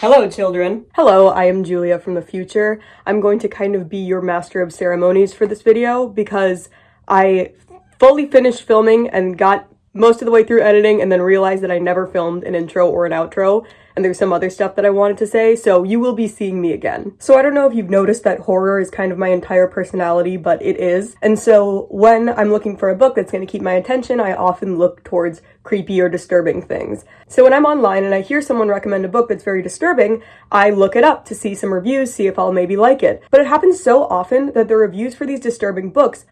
Hello, children. Hello, I am Julia from the future. I'm going to kind of be your master of ceremonies for this video because I fully finished filming and got most of the way through editing and then realized that I never filmed an intro or an outro and there's some other stuff that I wanted to say, so you will be seeing me again. So I don't know if you've noticed that horror is kind of my entire personality, but it is. And so when I'm looking for a book that's going to keep my attention, I often look towards creepy or disturbing things. So when I'm online and I hear someone recommend a book that's very disturbing, I look it up to see some reviews, see if I'll maybe like it. But it happens so often that the reviews for these disturbing books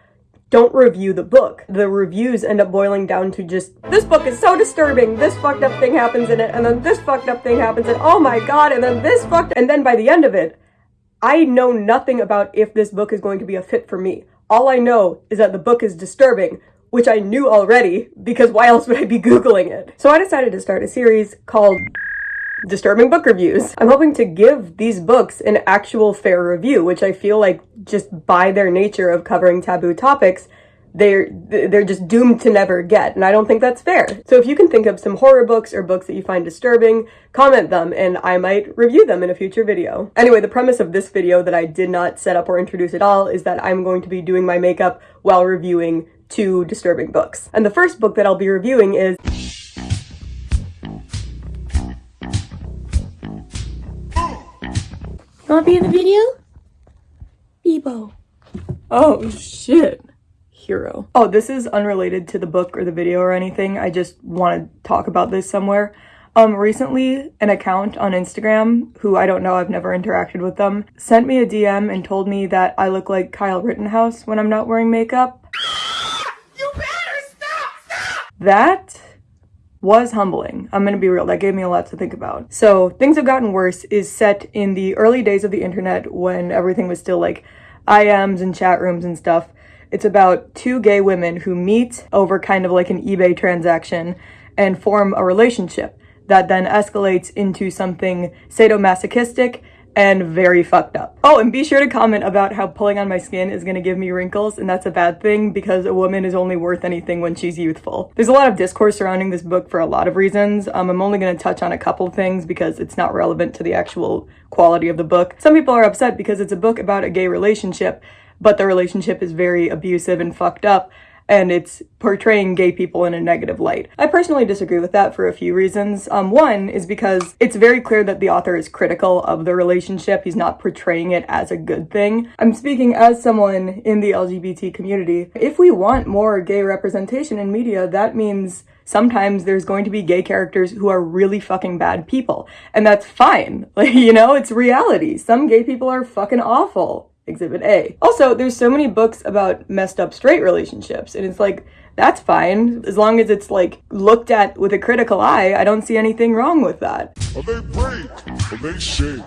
don't review the book. The reviews end up boiling down to just, this book is so disturbing, this fucked up thing happens in it, and then this fucked up thing happens, and oh my god, and then this fucked And then by the end of it, I know nothing about if this book is going to be a fit for me. All I know is that the book is disturbing, which I knew already, because why else would I be Googling it? So I decided to start a series called disturbing book reviews. I'm hoping to give these books an actual fair review, which I feel like just by their nature of covering taboo topics, they're they're just doomed to never get and i don't think that's fair. So if you can think of some horror books or books that you find disturbing comment them and i might review them in a future video. Anyway the premise of this video that i did not set up or introduce at all is that i'm going to be doing my makeup while reviewing two disturbing books. And the first book that i'll be reviewing is Wanna be in the video? Bebo. Oh shit. Hero. Oh, this is unrelated to the book or the video or anything. I just want to talk about this somewhere. Um, recently, an account on Instagram, who I don't know, I've never interacted with them, sent me a DM and told me that I look like Kyle Rittenhouse when I'm not wearing makeup. you better stop! Stop! That was humbling. I'm gonna be real, that gave me a lot to think about. So, Things Have Gotten Worse is set in the early days of the internet when everything was still like IMs and chat rooms and stuff. It's about two gay women who meet over kind of like an eBay transaction and form a relationship that then escalates into something sadomasochistic and very fucked up. Oh, and be sure to comment about how pulling on my skin is gonna give me wrinkles, and that's a bad thing because a woman is only worth anything when she's youthful. There's a lot of discourse surrounding this book for a lot of reasons. Um, I'm only gonna touch on a couple things because it's not relevant to the actual quality of the book. Some people are upset because it's a book about a gay relationship, but the relationship is very abusive and fucked up, and it's portraying gay people in a negative light. I personally disagree with that for a few reasons. Um, one is because it's very clear that the author is critical of the relationship. He's not portraying it as a good thing. I'm speaking as someone in the LGBT community. If we want more gay representation in media, that means sometimes there's going to be gay characters who are really fucking bad people. And that's fine. Like, you know, it's reality. Some gay people are fucking awful. Exhibit A. Also, there's so many books about messed up straight relationships, and it's like, that's fine. As long as it's like looked at with a critical eye, I don't see anything wrong with that. Or they break, or they shake.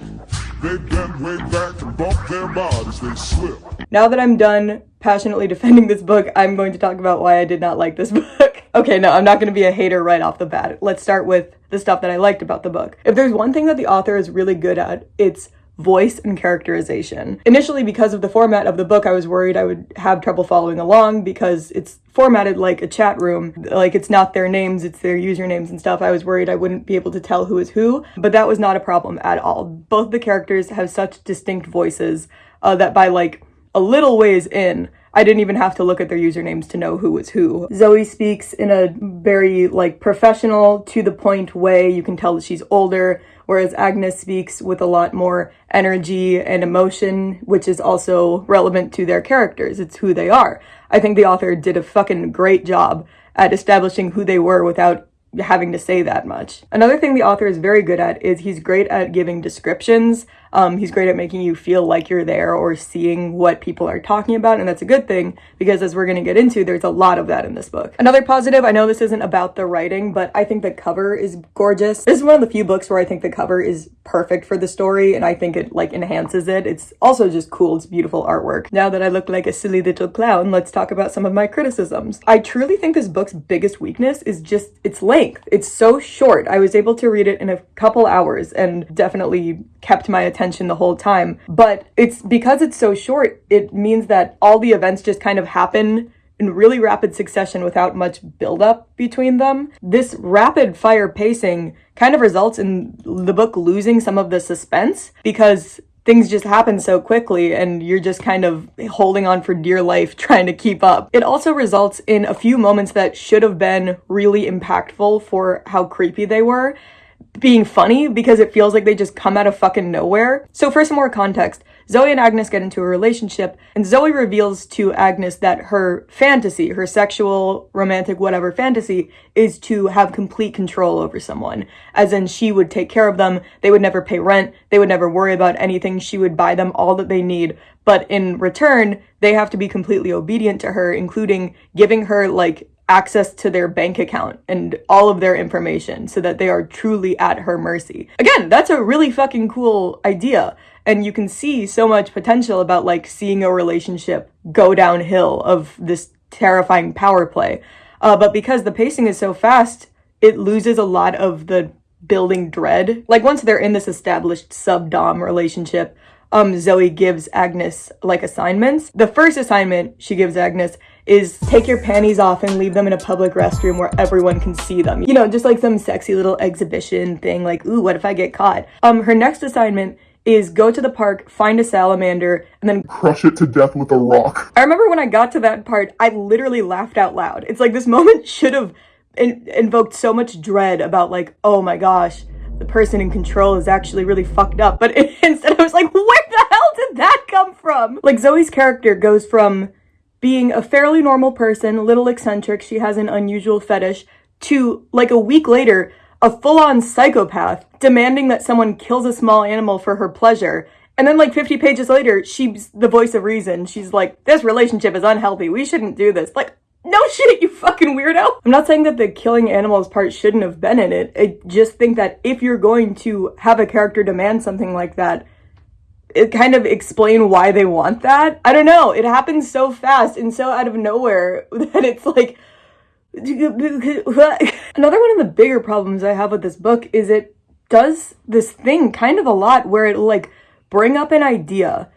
They bend way back and bump their bodies, they slip. Now that I'm done passionately defending this book, I'm going to talk about why I did not like this book. okay, no, I'm not going to be a hater right off the bat. Let's start with the stuff that I liked about the book. If there's one thing that the author is really good at, it's voice and characterization. Initially, because of the format of the book, I was worried I would have trouble following along because it's formatted like a chat room. Like it's not their names, it's their usernames and stuff. I was worried I wouldn't be able to tell who is who, but that was not a problem at all. Both the characters have such distinct voices uh, that by like a little ways in, I didn't even have to look at their usernames to know who was who. Zoe speaks in a very like professional to the point way. You can tell that she's older, whereas Agnes speaks with a lot more energy and emotion, which is also relevant to their characters. It's who they are. I think the author did a fucking great job at establishing who they were without having to say that much. Another thing the author is very good at is he's great at giving descriptions um, he's great at making you feel like you're there or seeing what people are talking about, and that's a good thing because as we're going to get into, there's a lot of that in this book. Another positive, I know this isn't about the writing, but I think the cover is gorgeous. This is one of the few books where I think the cover is perfect for the story, and I think it like enhances it. It's also just cool, it's beautiful artwork. Now that I look like a silly little clown, let's talk about some of my criticisms. I truly think this book's biggest weakness is just its length. It's so short. I was able to read it in a couple hours and definitely kept my attention the whole time. But it's because it's so short, it means that all the events just kind of happen in really rapid succession without much buildup between them. This rapid fire pacing kind of results in the book losing some of the suspense because things just happen so quickly and you're just kind of holding on for dear life trying to keep up. It also results in a few moments that should have been really impactful for how creepy they were being funny because it feels like they just come out of fucking nowhere. So for some more context, Zoe and Agnes get into a relationship, and Zoe reveals to Agnes that her fantasy, her sexual, romantic, whatever fantasy, is to have complete control over someone. As in, she would take care of them, they would never pay rent, they would never worry about anything, she would buy them all that they need. But in return, they have to be completely obedient to her, including giving her, like, access to their bank account and all of their information so that they are truly at her mercy. Again, that's a really fucking cool idea and you can see so much potential about like seeing a relationship go downhill of this terrifying power play. Uh, but because the pacing is so fast, it loses a lot of the building dread. Like once they're in this established sub-dom relationship, um, Zoe gives Agnes like assignments. The first assignment she gives Agnes is take your panties off and leave them in a public restroom where everyone can see them. You know, just like some sexy little exhibition thing like, ooh, what if I get caught? Um, her next assignment is go to the park, find a salamander, and then Crush it to death with a rock. I remember when I got to that part, I literally laughed out loud. It's like this moment should have in- invoked so much dread about like, oh my gosh, the person in control is actually really fucked up. But instead I was like, where the hell did that come from? Like Zoe's character goes from being a fairly normal person, little eccentric, she has an unusual fetish, to like a week later a full-on psychopath demanding that someone kills a small animal for her pleasure. And then like 50 pages later, she's the voice of reason. She's like, this relationship is unhealthy. We shouldn't do this. Like, no shit, you fucking weirdo. I'm not saying that the killing animals part shouldn't have been in it. I just think that if you're going to have a character demand something like that, it kind of explain why they want that. I don't know. It happens so fast and so out of nowhere that it's like, Another one of the bigger problems I have with this book is it does this thing kind of a lot where it like bring up an idea,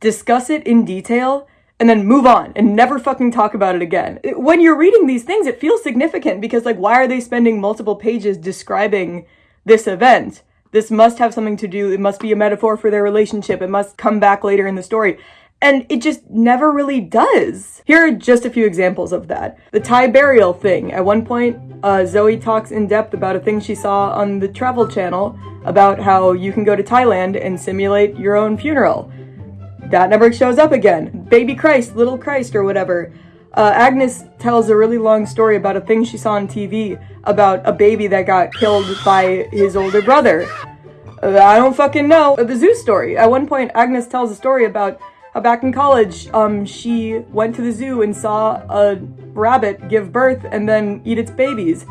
discuss it in detail, and then move on and never fucking talk about it again. When you're reading these things, it feels significant because like why are they spending multiple pages describing this event? This must have something to do, it must be a metaphor for their relationship, it must come back later in the story. And it just never really does. Here are just a few examples of that. The Thai burial thing. At one point, uh, Zoe talks in depth about a thing she saw on the Travel Channel about how you can go to Thailand and simulate your own funeral. That never shows up again. Baby Christ, Little Christ, or whatever. Uh, Agnes tells a really long story about a thing she saw on TV about a baby that got killed by his older brother. Uh, I don't fucking know. Uh, the zoo story. At one point, Agnes tells a story about uh, back in college, um, she went to the zoo and saw a rabbit give birth and then eat its babies.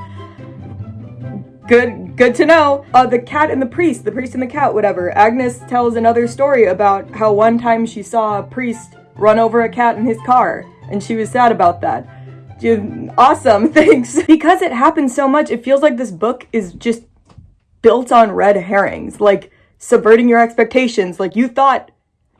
Good, good to know. Uh, the cat and the priest, the priest and the cat, whatever. Agnes tells another story about how one time she saw a priest run over a cat in his car, and she was sad about that. Awesome, thanks. because it happens so much, it feels like this book is just built on red herrings, like subverting your expectations. Like you thought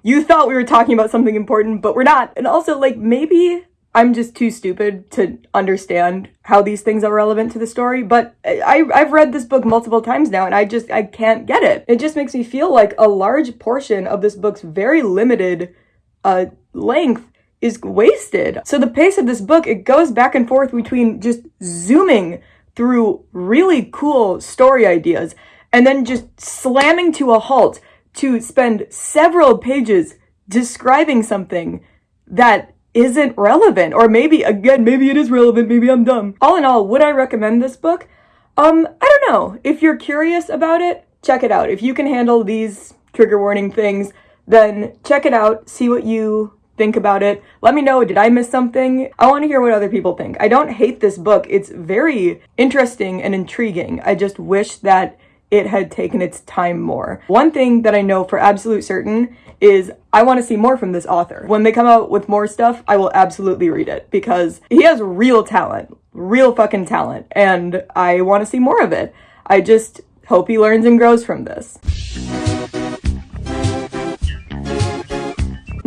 you thought we were talking about something important, but we're not. And also, like, maybe I'm just too stupid to understand how these things are relevant to the story, but I, I've read this book multiple times now and I just, I can't get it. It just makes me feel like a large portion of this book's very limited uh, length is wasted. So the pace of this book, it goes back and forth between just zooming through really cool story ideas and then just slamming to a halt to spend several pages describing something that isn't relevant or maybe again maybe it is relevant maybe i'm dumb. All in all would i recommend this book? Um i don't know. If you're curious about it check it out. If you can handle these trigger warning things then check it out see what you think about it let me know did i miss something i want to hear what other people think i don't hate this book it's very interesting and intriguing i just wish that it had taken its time more. One thing that I know for absolute certain is I want to see more from this author. When they come out with more stuff, I will absolutely read it because he has real talent, real fucking talent, and I want to see more of it. I just hope he learns and grows from this.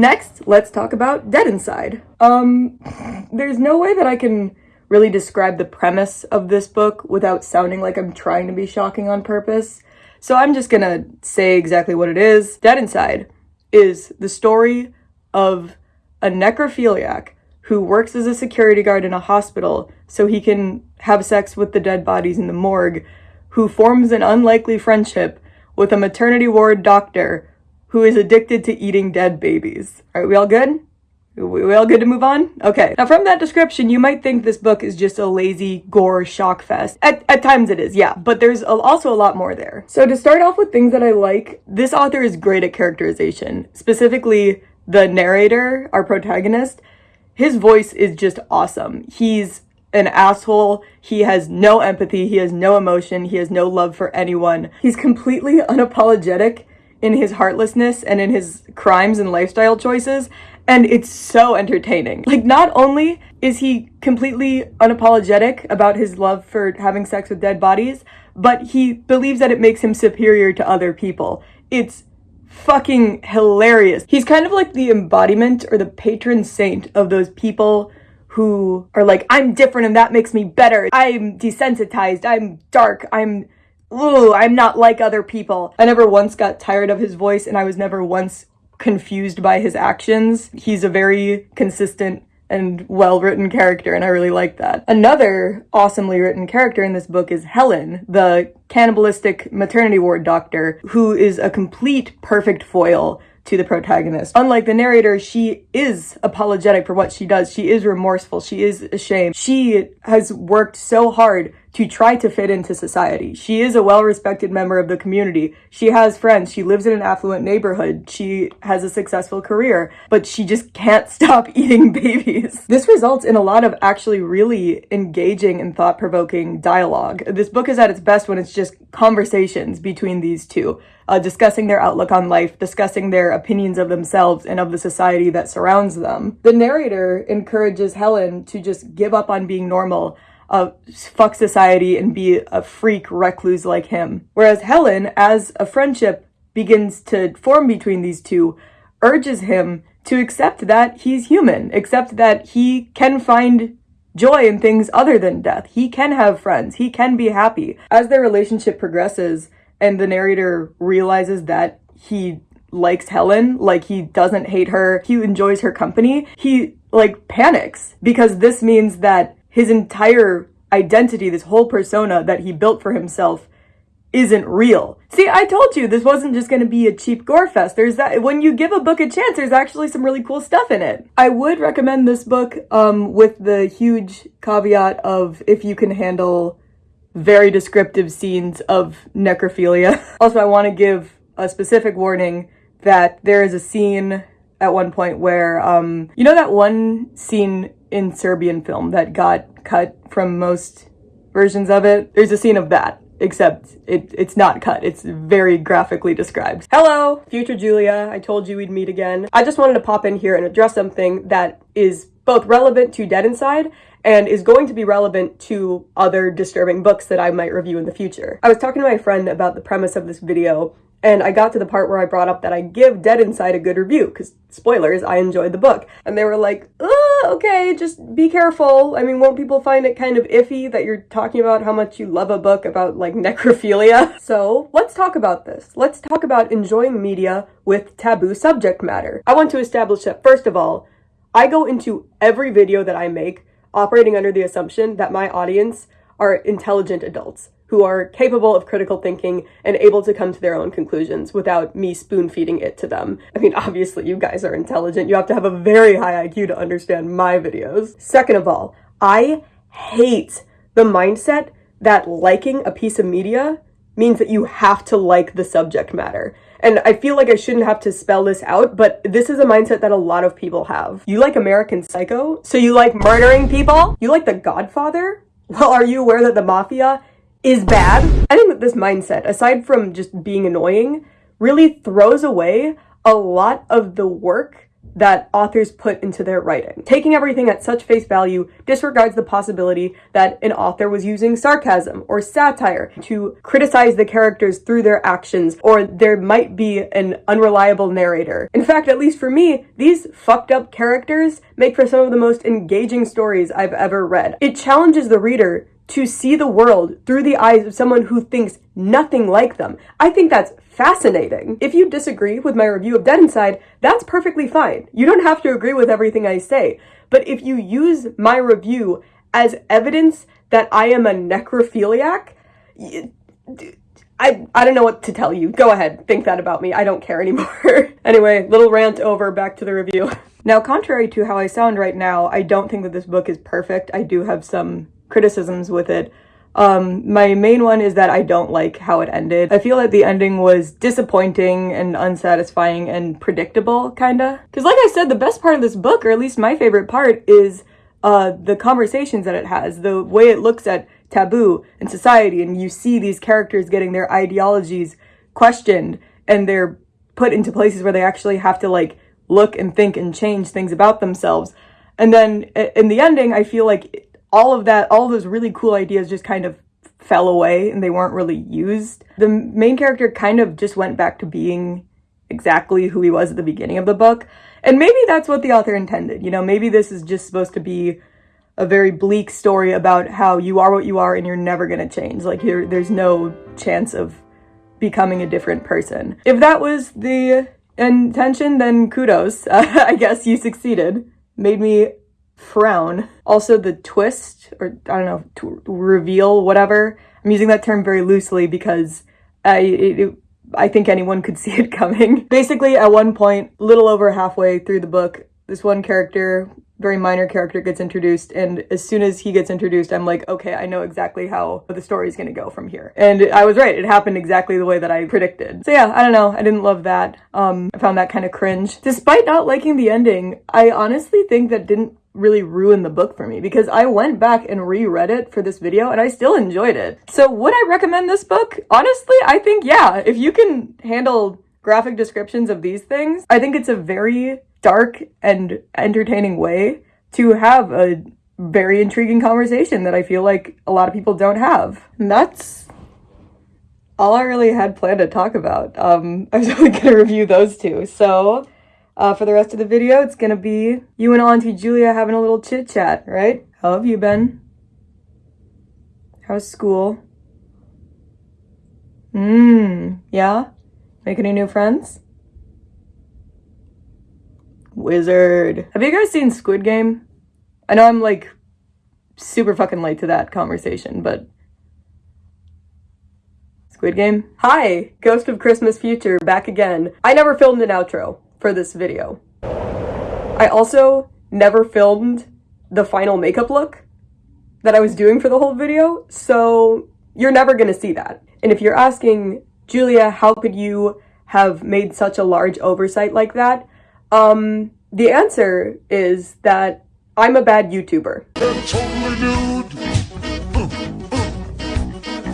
Next, let's talk about Dead Inside. Um, there's no way that I can really describe the premise of this book without sounding like I'm trying to be shocking on purpose. So I'm just gonna say exactly what it is. Dead Inside is the story of a necrophiliac who works as a security guard in a hospital so he can have sex with the dead bodies in the morgue, who forms an unlikely friendship with a maternity ward doctor who is addicted to eating dead babies. Are we all good? We all good to move on? Okay. Now from that description, you might think this book is just a lazy gore shock fest. At, at times it is, yeah, but there's also a lot more there. So to start off with things that I like, this author is great at characterization. Specifically, the narrator, our protagonist, his voice is just awesome. He's an asshole. He has no empathy. He has no emotion. He has no love for anyone. He's completely unapologetic in his heartlessness and in his crimes and lifestyle choices. And it's so entertaining. Like, not only is he completely unapologetic about his love for having sex with dead bodies, but he believes that it makes him superior to other people. It's fucking hilarious. He's kind of like the embodiment or the patron saint of those people who are like, I'm different and that makes me better. I'm desensitized. I'm dark. I'm, ooh, I'm not like other people. I never once got tired of his voice and I was never once confused by his actions. He's a very consistent and well-written character, and I really like that. Another awesomely written character in this book is Helen, the cannibalistic maternity ward doctor, who is a complete perfect foil to the protagonist. Unlike the narrator, she is apologetic for what she does. She is remorseful. She is ashamed. She has worked so hard to try to fit into society. She is a well-respected member of the community. She has friends. She lives in an affluent neighborhood. She has a successful career, but she just can't stop eating babies. This results in a lot of actually really engaging and thought-provoking dialogue. This book is at its best when it's just conversations between these two, uh, discussing their outlook on life, discussing their opinions of themselves and of the society that surrounds them. The narrator encourages Helen to just give up on being normal uh, fuck society and be a freak recluse like him. Whereas Helen, as a friendship begins to form between these two, urges him to accept that he's human, accept that he can find joy in things other than death. He can have friends. He can be happy. As their relationship progresses and the narrator realizes that he likes Helen, like he doesn't hate her, he enjoys her company, he like panics because this means that his entire identity, this whole persona that he built for himself isn't real. See, I told you this wasn't just going to be a cheap gore fest. There's that when you give a book a chance, there's actually some really cool stuff in it. I would recommend this book um with the huge caveat of if you can handle very descriptive scenes of necrophilia. also, I want to give a specific warning that there is a scene at one point where um you know that one scene in Serbian film that got cut from most versions of it. There's a scene of that, except it, it's not cut. It's very graphically described. Hello, future Julia. I told you we'd meet again. I just wanted to pop in here and address something that is both relevant to Dead Inside and is going to be relevant to other disturbing books that I might review in the future. I was talking to my friend about the premise of this video and I got to the part where I brought up that I give Dead Inside a good review, because, spoilers, I enjoyed the book. And they were like, oh, okay, just be careful. I mean, won't people find it kind of iffy that you're talking about how much you love a book about, like, necrophilia? So, let's talk about this. Let's talk about enjoying media with taboo subject matter. I want to establish that, first of all, I go into every video that I make operating under the assumption that my audience are intelligent adults who are capable of critical thinking and able to come to their own conclusions without me spoon feeding it to them. I mean, obviously you guys are intelligent. You have to have a very high IQ to understand my videos. Second of all, I hate the mindset that liking a piece of media means that you have to like the subject matter. And I feel like I shouldn't have to spell this out, but this is a mindset that a lot of people have. You like American Psycho? So you like murdering people? You like The Godfather? Well, are you aware that the mafia is bad. I think that this mindset, aside from just being annoying, really throws away a lot of the work that authors put into their writing. Taking everything at such face value disregards the possibility that an author was using sarcasm or satire to criticize the characters through their actions, or there might be an unreliable narrator. In fact, at least for me, these fucked up characters make for some of the most engaging stories I've ever read. It challenges the reader to see the world through the eyes of someone who thinks nothing like them. I think that's fascinating. If you disagree with my review of Dead Inside, that's perfectly fine. You don't have to agree with everything I say. But if you use my review as evidence that I am a necrophiliac, I, I don't know what to tell you. Go ahead, think that about me. I don't care anymore. anyway, little rant over, back to the review. Now, contrary to how I sound right now, I don't think that this book is perfect. I do have some criticisms with it. Um, my main one is that I don't like how it ended. I feel that the ending was disappointing and unsatisfying and predictable, kinda. Cause like I said, the best part of this book, or at least my favorite part, is uh, the conversations that it has, the way it looks at taboo and society, and you see these characters getting their ideologies questioned, and they're put into places where they actually have to like look and think and change things about themselves. And then in the ending, I feel like all of that, all of those really cool ideas just kind of fell away and they weren't really used. The main character kind of just went back to being exactly who he was at the beginning of the book. And maybe that's what the author intended. You know, maybe this is just supposed to be a very bleak story about how you are what you are and you're never going to change. Like here, there's no chance of becoming a different person. If that was the intention, then kudos. Uh, I guess you succeeded. Made me frown. Also the twist, or I don't know, reveal, whatever. I'm using that term very loosely because I, it, I think anyone could see it coming. Basically, at one point, little over halfway through the book, this one character, very minor character gets introduced and as soon as he gets introduced I'm like okay I know exactly how the story is gonna go from here and I was right it happened exactly the way that I predicted so yeah I don't know I didn't love that um I found that kind of cringe despite not liking the ending I honestly think that didn't really ruin the book for me because I went back and reread it for this video and I still enjoyed it. So would I recommend this book? Honestly, I think yeah. If you can handle graphic descriptions of these things, I think it's a very dark and entertaining way to have a very intriguing conversation that I feel like a lot of people don't have. And that's all I really had planned to talk about. Um, I was only going to review those two. So uh, for the rest of the video, it's gonna be you and Auntie Julia having a little chit chat, right? How have you been? How's school? Mmm, yeah? Make any new friends? Wizard. Have you guys seen Squid Game? I know I'm like super fucking late to that conversation, but Squid Game? Hi, Ghost of Christmas Future, back again. I never filmed an outro for this video. I also never filmed the final makeup look that I was doing for the whole video, so you're never gonna see that. And if you're asking, Julia, how could you have made such a large oversight like that? Um, the answer is that I'm a bad YouTuber.